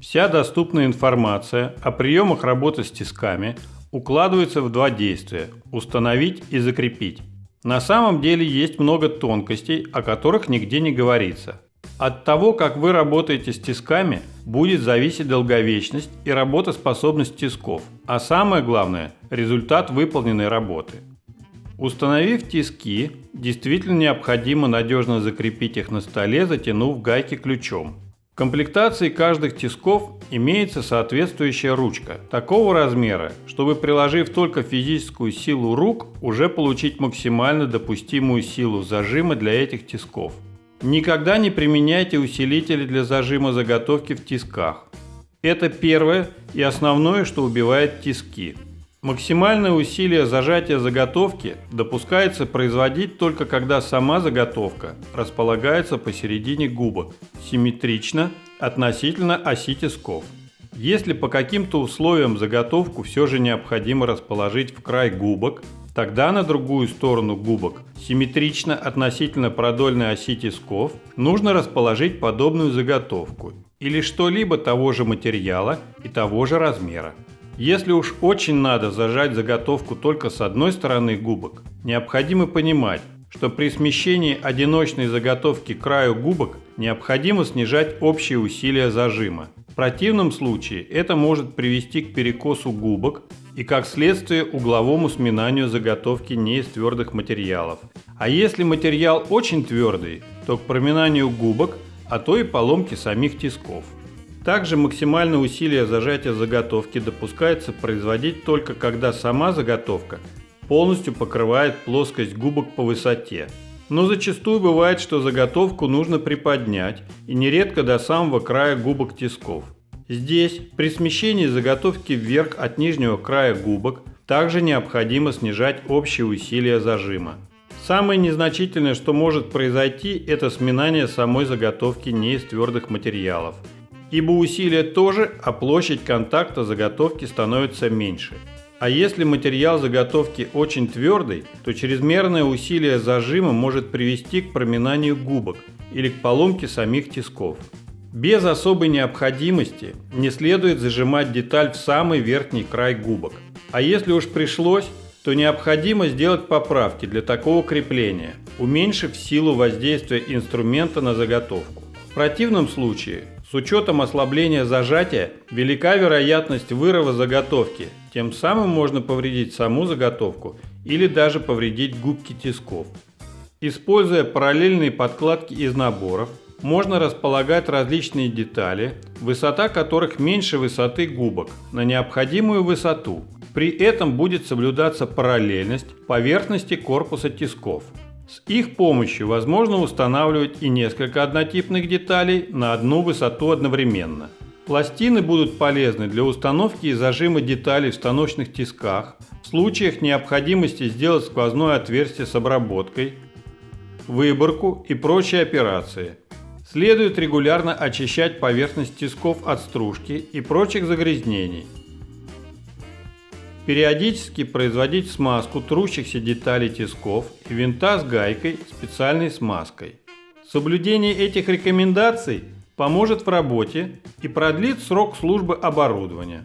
Вся доступная информация о приемах работы с тисками укладывается в два действия – установить и закрепить. На самом деле есть много тонкостей, о которых нигде не говорится. От того, как вы работаете с тисками, будет зависеть долговечность и работоспособность тисков, а самое главное – результат выполненной работы. Установив тиски, действительно необходимо надежно закрепить их на столе, затянув гайки ключом. В комплектации каждых тисков имеется соответствующая ручка такого размера, чтобы приложив только физическую силу рук, уже получить максимально допустимую силу зажима для этих тисков. Никогда не применяйте усилители для зажима заготовки в тисках. Это первое и основное, что убивает тиски. Максимальное усилие зажатия заготовки допускается производить только когда сама заготовка располагается посередине губок, симметрично относительно оси тисков. Если по каким-то условиям заготовку все же необходимо расположить в край губок, тогда на другую сторону губок, симметрично относительно продольной оси тисков, нужно расположить подобную заготовку или что-либо того же материала и того же размера. Если уж очень надо зажать заготовку только с одной стороны губок, необходимо понимать, что при смещении одиночной заготовки к краю губок необходимо снижать общее усилие зажима. В противном случае это может привести к перекосу губок и как следствие угловому сминанию заготовки не из твердых материалов. А если материал очень твердый, то к проминанию губок, а то и поломке самих тисков. Также максимальное усилие зажатия заготовки допускается производить только когда сама заготовка полностью покрывает плоскость губок по высоте. Но зачастую бывает, что заготовку нужно приподнять и нередко до самого края губок тисков. Здесь при смещении заготовки вверх от нижнего края губок также необходимо снижать общее усилие зажима. Самое незначительное, что может произойти, это сминание самой заготовки не из твердых материалов – ибо усилие тоже, а площадь контакта заготовки становится меньше. А если материал заготовки очень твердый, то чрезмерное усилие зажима может привести к проминанию губок или к поломке самих тисков. Без особой необходимости не следует зажимать деталь в самый верхний край губок. А если уж пришлось, то необходимо сделать поправки для такого крепления, уменьшив силу воздействия инструмента на заготовку. В противном случае с учетом ослабления зажатия велика вероятность вырыва заготовки, тем самым можно повредить саму заготовку или даже повредить губки тисков. Используя параллельные подкладки из наборов, можно располагать различные детали, высота которых меньше высоты губок, на необходимую высоту. При этом будет соблюдаться параллельность поверхности корпуса тисков. С их помощью возможно устанавливать и несколько однотипных деталей на одну высоту одновременно. Пластины будут полезны для установки и зажима деталей в станочных тисках, в случаях необходимости сделать сквозное отверстие с обработкой, выборку и прочие операции. Следует регулярно очищать поверхность тисков от стружки и прочих загрязнений. Периодически производить смазку трущихся деталей тисков и винта с гайкой специальной смазкой. Соблюдение этих рекомендаций поможет в работе и продлит срок службы оборудования.